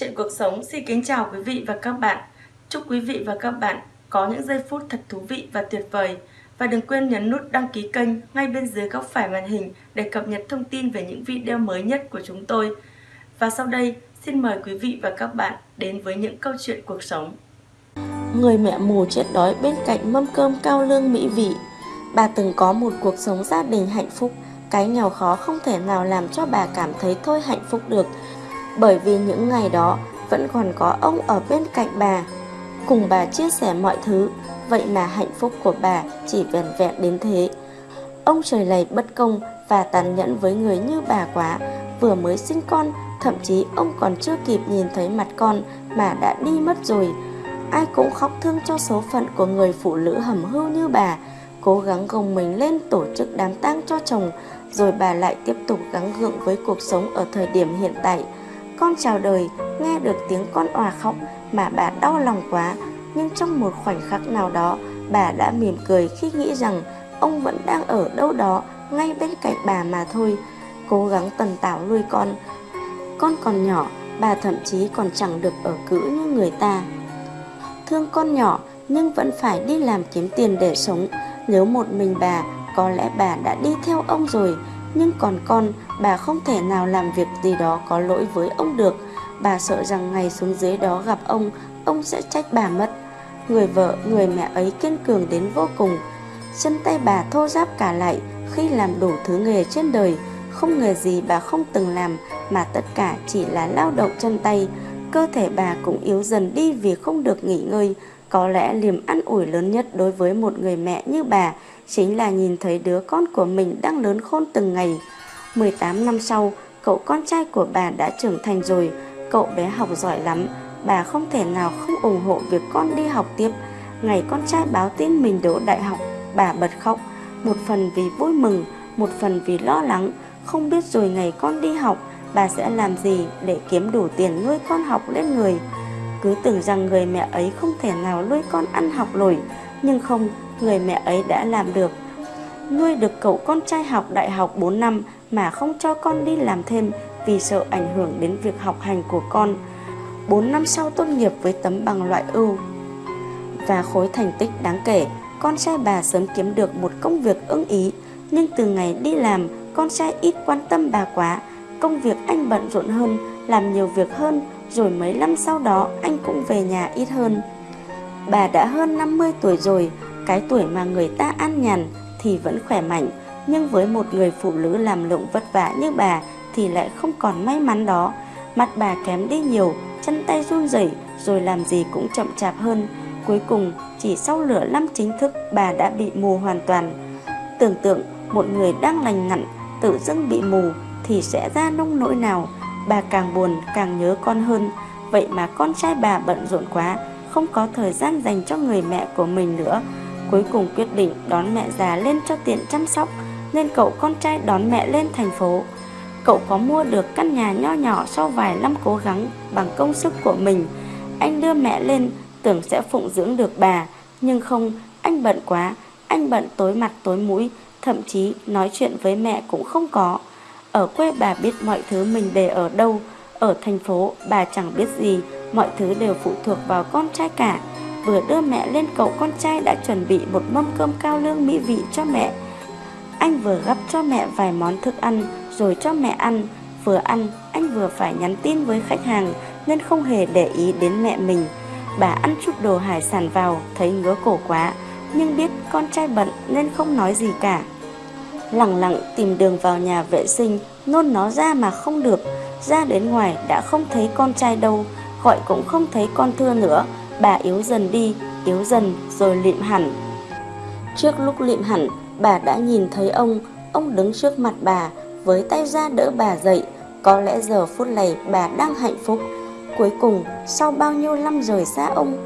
Chuyện cuộc sống xin kính chào quý vị và các bạn. Chúc quý vị và các bạn có những giây phút thật thú vị và tuyệt vời. Và đừng quên nhấn nút đăng ký kênh ngay bên dưới góc phải màn hình để cập nhật thông tin về những video mới nhất của chúng tôi. Và sau đây, xin mời quý vị và các bạn đến với những câu chuyện cuộc sống. Người mẹ mù chết đói bên cạnh mâm cơm cao lương mỹ vị. Bà từng có một cuộc sống gia đình hạnh phúc, cái nghèo khó không thể nào làm cho bà cảm thấy thôi hạnh phúc được bởi vì những ngày đó vẫn còn có ông ở bên cạnh bà. Cùng bà chia sẻ mọi thứ, vậy mà hạnh phúc của bà chỉ vẹn vẹn đến thế. Ông trời lầy bất công và tàn nhẫn với người như bà quá, vừa mới sinh con, thậm chí ông còn chưa kịp nhìn thấy mặt con mà đã đi mất rồi. Ai cũng khóc thương cho số phận của người phụ nữ hầm hưu như bà, cố gắng gồng mình lên tổ chức đám tang cho chồng, rồi bà lại tiếp tục gắng gượng với cuộc sống ở thời điểm hiện tại con chào đời, nghe được tiếng con òa khóc mà bà đau lòng quá, nhưng trong một khoảnh khắc nào đó, bà đã mỉm cười khi nghĩ rằng ông vẫn đang ở đâu đó ngay bên cạnh bà mà thôi, cố gắng tần tảo nuôi con. Con còn nhỏ, bà thậm chí còn chẳng được ở cữ như người ta. Thương con nhỏ nhưng vẫn phải đi làm kiếm tiền để sống, nếu một mình bà, có lẽ bà đã đi theo ông rồi, nhưng còn con, bà không thể nào làm việc gì đó có lỗi với ông được. Bà sợ rằng ngày xuống dưới đó gặp ông, ông sẽ trách bà mất. Người vợ, người mẹ ấy kiên cường đến vô cùng. Chân tay bà thô ráp cả lại khi làm đủ thứ nghề trên đời. Không nghề gì bà không từng làm mà tất cả chỉ là lao động chân tay. Cơ thể bà cũng yếu dần đi vì không được nghỉ ngơi. Có lẽ liềm ăn ủi lớn nhất đối với một người mẹ như bà chính là nhìn thấy đứa con của mình đang lớn khôn từng ngày. 18 năm sau, cậu con trai của bà đã trưởng thành rồi, cậu bé học giỏi lắm, bà không thể nào không ủng hộ việc con đi học tiếp. Ngày con trai báo tin mình đỗ đại học, bà bật khóc, một phần vì vui mừng, một phần vì lo lắng, không biết rồi ngày con đi học, bà sẽ làm gì để kiếm đủ tiền nuôi con học lên người. Cứ tưởng rằng người mẹ ấy không thể nào nuôi con ăn học nổi, nhưng không, người mẹ ấy đã làm được. Nuôi được cậu con trai học đại học 4 năm mà không cho con đi làm thêm vì sợ ảnh hưởng đến việc học hành của con. 4 năm sau tốt nghiệp với tấm bằng loại ưu và khối thành tích đáng kể, con trai bà sớm kiếm được một công việc ưng ý, nhưng từ ngày đi làm, con trai ít quan tâm bà quá, công việc anh bận rộn hơn, làm nhiều việc hơn, rồi mấy năm sau đó anh cũng về nhà ít hơn. Bà đã hơn 50 tuổi rồi, cái tuổi mà người ta an nhàn thì vẫn khỏe mạnh, nhưng với một người phụ nữ làm lụng vất vả như bà thì lại không còn may mắn đó. Mặt bà kém đi nhiều, chân tay run rẩy rồi làm gì cũng chậm chạp hơn. Cuối cùng, chỉ sau lửa năm chính thức bà đã bị mù hoàn toàn. Tưởng tượng một người đang lành ngặn tự dưng bị mù thì sẽ ra nông nỗi nào. Bà càng buồn càng nhớ con hơn. Vậy mà con trai bà bận rộn quá, không có thời gian dành cho người mẹ của mình nữa. Cuối cùng quyết định đón mẹ già lên cho tiện chăm sóc nên cậu con trai đón mẹ lên thành phố. Cậu có mua được căn nhà nho nhỏ sau vài năm cố gắng bằng công sức của mình. Anh đưa mẹ lên tưởng sẽ phụng dưỡng được bà, nhưng không, anh bận quá, anh bận tối mặt tối mũi, thậm chí nói chuyện với mẹ cũng không có. Ở quê bà biết mọi thứ mình để ở đâu, ở thành phố bà chẳng biết gì, mọi thứ đều phụ thuộc vào con trai cả. Vừa đưa mẹ lên cậu con trai đã chuẩn bị một mâm cơm cao lương mỹ vị cho mẹ. Anh vừa gắp cho mẹ vài món thức ăn rồi cho mẹ ăn. Vừa ăn, anh vừa phải nhắn tin với khách hàng nên không hề để ý đến mẹ mình. Bà ăn chút đồ hải sản vào, thấy ngứa cổ quá, nhưng biết con trai bận nên không nói gì cả. Lặng lặng tìm đường vào nhà vệ sinh, nôn nó ra mà không được. Ra đến ngoài đã không thấy con trai đâu, gọi cũng không thấy con thưa nữa. Bà yếu dần đi, yếu dần rồi lịm hẳn. Trước lúc lịm hẳn, bà đã nhìn thấy ông, ông đứng trước mặt bà, với tay ra đỡ bà dậy. Có lẽ giờ phút này bà đang hạnh phúc. Cuối cùng, sau bao nhiêu năm rời xa ông,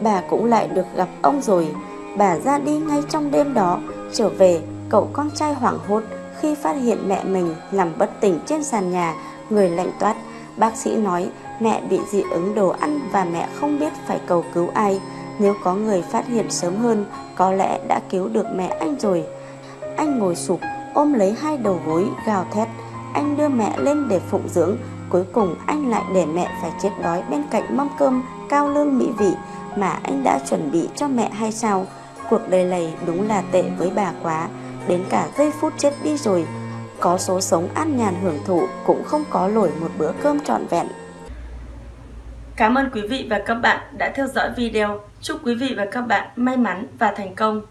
bà cũng lại được gặp ông rồi. Bà ra đi ngay trong đêm đó, trở về, cậu con trai hoảng hốt khi phát hiện mẹ mình nằm bất tỉnh trên sàn nhà, người lạnh toát. Bác sĩ nói mẹ bị dị ứng đồ ăn và mẹ không biết phải cầu cứu ai. Nếu có người phát hiện sớm hơn, có lẽ đã cứu được mẹ anh rồi. Anh ngồi sụp, ôm lấy hai đầu gối, gào thét. Anh đưa mẹ lên để phụng dưỡng. Cuối cùng anh lại để mẹ phải chết đói bên cạnh mâm cơm cao lương mỹ vị mà anh đã chuẩn bị cho mẹ hay sao? Cuộc đời này đúng là tệ với bà quá, đến cả giây phút chết đi rồi, có số sống an nhàn hưởng thụ cũng không có nổi một bữa cơm trọn vẹn. Cảm ơn quý vị và các bạn đã theo dõi video. Chúc quý vị và các bạn may mắn và thành công.